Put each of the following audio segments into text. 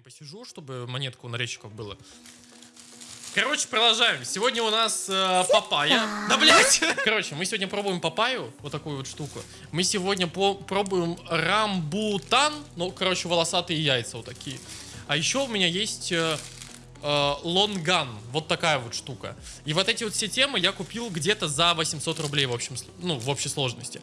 время посижу, чтобы монетку у нарезчиков было. Короче, продолжаем. Сегодня у нас э, папайя. Да, блядь! Короче, мы сегодня пробуем папаю, вот такую вот штуку. Мы сегодня по пробуем рамбутан. Ну, короче, волосатые яйца вот такие. А еще у меня есть э, э, лонган. Вот такая вот штука. И вот эти вот все темы я купил где-то за 800 рублей в общем, ну, в общей сложности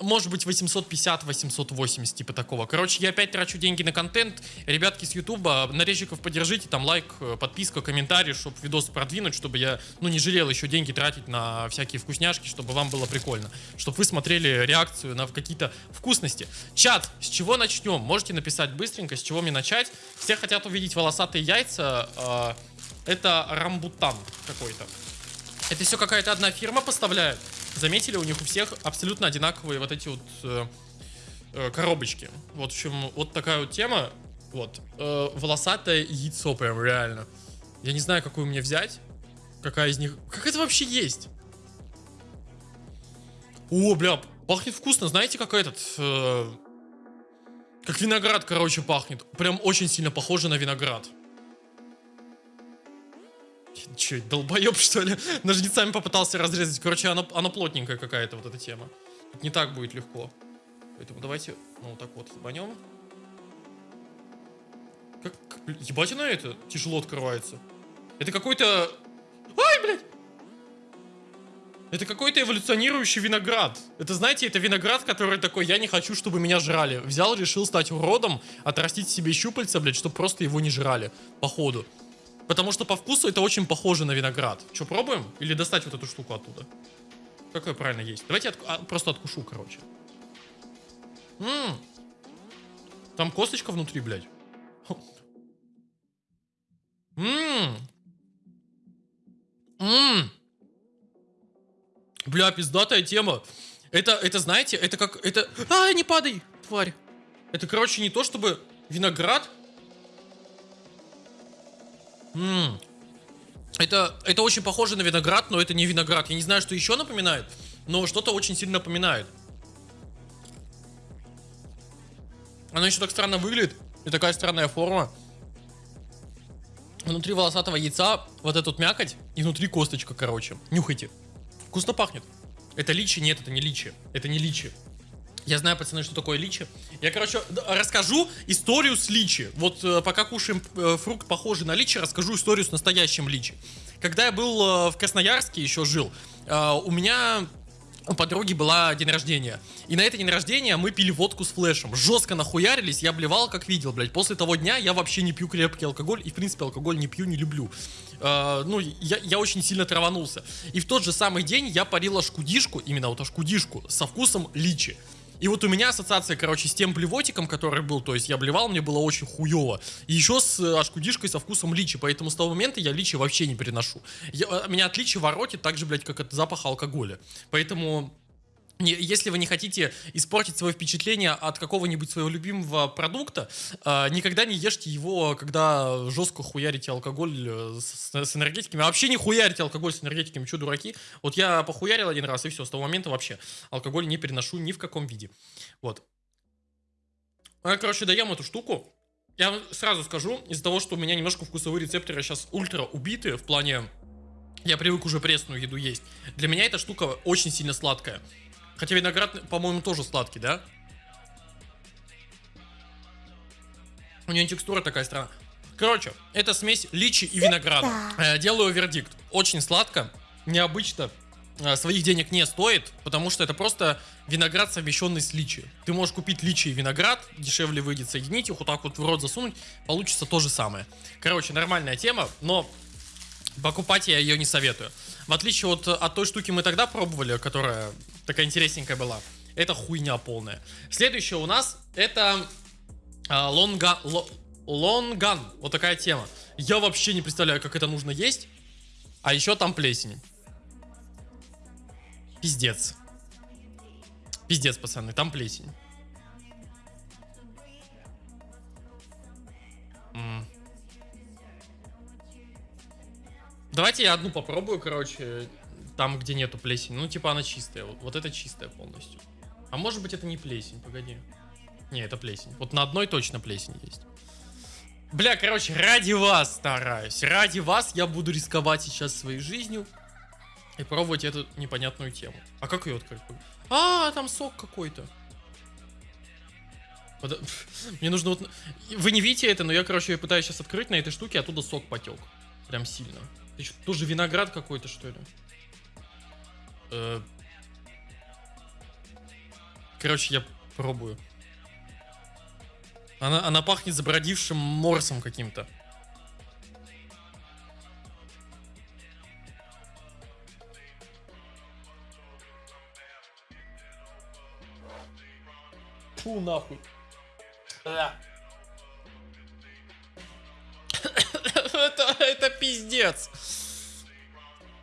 может быть 850-880, типа такого. Короче, я опять трачу деньги на контент. Ребятки с Ютуба, нарезчиков поддержите, там лайк, э, подписка, комментарий, чтобы видос продвинуть, чтобы я, ну, не жалел еще деньги тратить на всякие вкусняшки, чтобы вам было прикольно. Чтобы вы смотрели реакцию на какие-то вкусности. Чат, с чего начнем? Можете написать быстренько, с чего мне начать. Все хотят увидеть волосатые яйца. Э, это рамбутан какой-то. Это все какая-то одна фирма поставляет. Заметили, у них у всех абсолютно одинаковые вот эти вот э, э, коробочки. Вот в общем, вот такая вот тема. Вот. Э, волосатое яйцо прям реально. Я не знаю, какую мне взять. Какая из них... Как это вообще есть? О, бля, пахнет вкусно. Знаете, как этот... Э, как виноград, короче, пахнет. Прям очень сильно похоже на виноград. Че, долбоеб, что ли? Ножницами попытался разрезать. Короче, она, она плотненькая какая-то, вот эта тема. Не так будет легко. Поэтому давайте, ну, вот так вот ебанем. Как, ебать она это тяжело открывается. Это какой-то... Ай, блядь! Это какой-то эволюционирующий виноград. Это, знаете, это виноград, который такой, я не хочу, чтобы меня жрали. Взял, решил стать уродом, отрастить себе щупальца, блядь, чтобы просто его не жрали. Походу. Потому что по вкусу это очень похоже на виноград. Что, пробуем? Или достать вот эту штуку оттуда? Как ее правильно есть? Давайте от, а, просто откушу, короче. Ммм. Там косточка внутри, блядь. Ммм. Ммм. Бля, пиздатая тема. Это, это, знаете, это как... Это... А, не падай, тварь. Это, короче, не то, чтобы виноград Ммм. Это, это очень похоже на виноград, но это не виноград. Я не знаю, что еще напоминает, но что-то очень сильно напоминает. Оно еще так странно выглядит. И такая странная форма. Внутри волосатого яйца вот эта вот мякоть. И внутри косточка, короче. Нюхайте. Вкусно пахнет. Это личи? Нет, это не личи. Это не личи. Я знаю, пацаны, что такое личи. Я, короче, расскажу историю с личи. Вот э, пока кушаем э, фрукт, похожий на личи, расскажу историю с настоящим личи. Когда я был э, в Красноярске, еще жил, у меня у подруги была день рождения. И на это день рождения мы пили водку с флешем. Жестко нахуярились, я блевал как видел, блядь. После того дня я вообще не пью крепкий алкоголь. И, в принципе, алкоголь не пью, не люблю. Uh, ну, я, я очень сильно траванулся. И в тот же самый день я парил ашкудишку, именно вот ашкудишку, со вкусом личи. И вот у меня ассоциация, короче, с тем блевотиком, который был, то есть я блевал, мне было очень хуево. И еще с э, ашкудишкой со вкусом личи, поэтому с того момента я личи вообще не переношу. Я, э, меня от личи воротит так же, блядь, как от запаха алкоголя. Поэтому если вы не хотите испортить свое впечатление от какого-нибудь своего любимого продукта, э, никогда не ешьте его, когда жестко хуярите алкоголь э, с, энергетиками. А вообще не хуярите алкоголь с энергетиками, что дураки? Вот я похуярил один раз, и все, с того момента вообще алкоголь не переношу ни в каком виде. Вот. Я, короче, даем эту штуку. Я сразу скажу, из-за того, что у меня немножко вкусовые рецепторы сейчас ультра убиты, в плане... Я привык уже пресную еду есть. Для меня эта штука очень сильно сладкая. Хотя виноград, по-моему, тоже сладкий, да? У нее текстура такая странная. Короче, это смесь личи и винограда. Э, делаю вердикт. Очень сладко, необычно. Э, своих денег не стоит, потому что это просто виноград, совмещенный с личи. Ты можешь купить личи и виноград, дешевле выйдет соединить их, вот так вот в рот засунуть, получится то же самое. Короче, нормальная тема, но покупать я ее не советую. В отличие от, от той штуки мы тогда пробовали, которая такая интересненькая была. Это хуйня полная. Следующее у нас это а, лонга, лонган. Вот такая тема. Я вообще не представляю, как это нужно есть. А еще там плесень. Пиздец. Пиздец, пацаны, там плесень. Давайте я одну попробую, короче, там, где нету плесени. Ну, типа она чистая. Вот, вот это чистая полностью. А может быть это не плесень, погоди. Не, это плесень. Вот на одной точно плесень есть. Бля, короче, ради вас стараюсь. Ради вас я буду рисковать сейчас своей жизнью и пробовать эту непонятную тему. А как ее открыть? А, там сок какой-то. Под... Мне нужно вот... Вы не видите это, но я, короче, пытаюсь сейчас открыть на этой штуке, оттуда сок потек. Прям сильно. Ты что, тоже виноград какой-то, что ли? Э... Короче, я пробую. Она, она пахнет забродившим морсом каким-то. Фу, нахуй. это, это пиздец.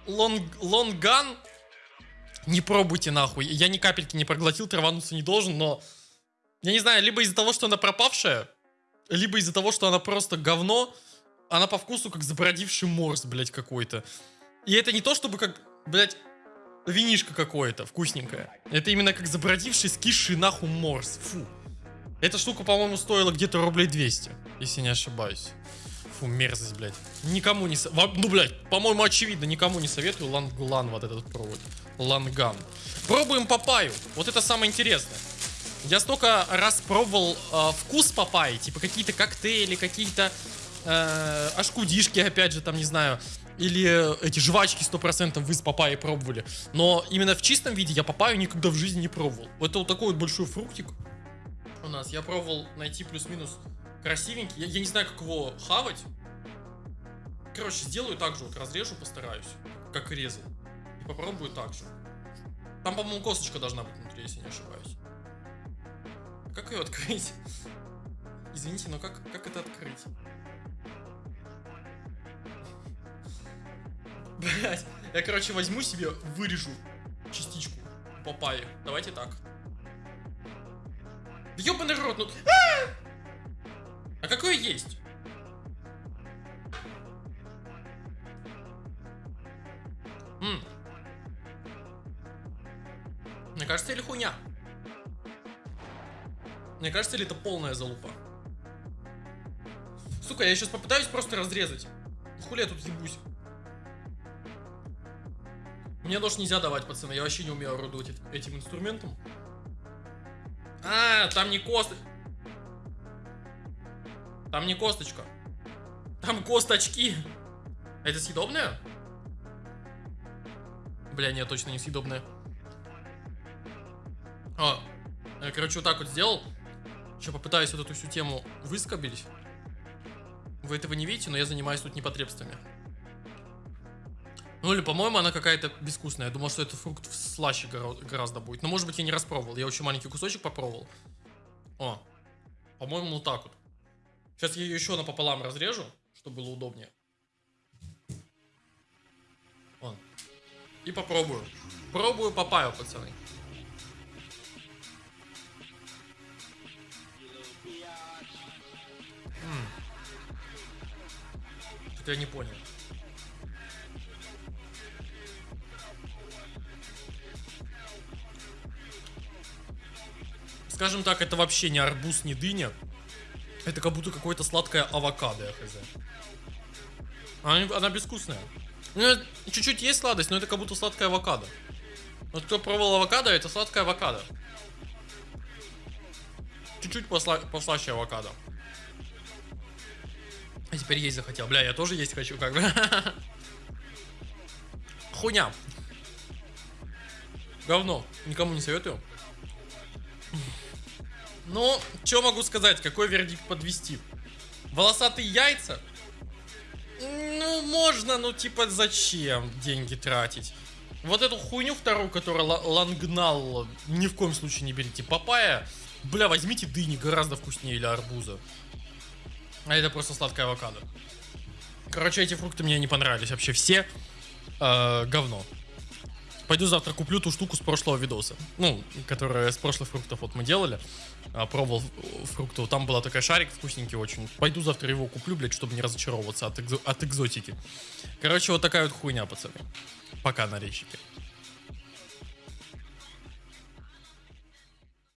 Лонг, лонган. Не пробуйте нахуй. Я ни капельки не проглотил, травануться не должен, но я не знаю, либо из-за того, что она пропавшая, либо из-за того, что она просто говно, она по вкусу как забродивший морс, блядь, какой-то. И это не то, чтобы как, блядь, винишка какое-то вкусненькое. Это именно как забродивший, скисший нахуй морс. Фу. Эта штука, по-моему, стоила где-то рублей 200, если не ошибаюсь. Фу, мерзость, блядь. Никому не... Ну, блядь, по-моему, очевидно, никому не советую ланглан вот этот провод. Ланган. Пробуем папаю. Вот это самое интересное. Я столько раз пробовал э, вкус папайи, типа какие-то коктейли, какие-то э, ашкудишки, опять же, там, не знаю, или эти жвачки 100% вы с папайей пробовали. Но именно в чистом виде я папаю никогда в жизни не пробовал. Это вот такой вот большой фруктик у нас. Я пробовал найти плюс-минус красивенький. Я, я не знаю, как его хавать. Короче, сделаю так же, вот разрежу, постараюсь, как резал. И попробую так же. Там, по-моему, косточка должна быть внутри, если не ошибаюсь. Как ее открыть? Извините, но как, как это открыть? Блять, я, короче, возьму себе, вырежу частичку папайи. Давайте так. Ёбаный рот, ну... А, а какое есть? М Мне кажется, или хуйня? Мне кажется, или это полная залупа? Сука, я сейчас попытаюсь просто разрезать. Хули я тут ебусь? Мне нож нельзя давать, пацаны. Я вообще не умею орудовать этим инструментом. А, там не кост... Там не косточка. Там косточки. Это съедобное? Бля, нет, точно не съедобное. О, я, короче, вот так вот сделал. Еще попытаюсь вот эту всю тему выскобить. Вы этого не видите, но я занимаюсь тут непотребствами. Ну или, по-моему, она какая-то безвкусная. Я думал, что это фрукт слаще гораздо будет. Но, может быть, я не распробовал. Я очень маленький кусочек попробовал. О, по-моему, вот так вот. Сейчас я ее еще напополам разрежу, чтобы было удобнее. Вон. И попробую. Пробую папаю, пацаны. Что-то я не понял. Скажем так, это вообще не арбуз, не дыня. Это как будто какое-то сладкое авокадо, я хз. Она, она безвкусная. Чуть-чуть есть сладость, но это как будто сладкое авокадо. Вот кто пробовал авокадо, это сладкое авокадо. Чуть-чуть посла послаще авокадо. А теперь есть захотел. Бля, я тоже есть хочу, как бы. Хуйня. Говно. Никому не советую. Ну, что могу сказать? Какой вердикт подвести? Волосатые яйца? Ну, можно, ну, типа, зачем деньги тратить? Вот эту хуйню вторую, которая лангнал, ни в коем случае не берите. Папая, бля, возьмите дыни, гораздо вкуснее или арбуза. А это просто сладкая авокадо. Короче, эти фрукты мне не понравились вообще все. Э, говно. Пойду завтра куплю ту штуку с прошлого видоса. Ну, которая с прошлых фруктов вот мы делали. А, пробовал фруктов. Там была такая шарик вкусненький очень. Пойду завтра его куплю, блядь, чтобы не разочаровываться от, экзо от экзотики. Короче, вот такая вот хуйня, пацаны. Пока, нарезчики.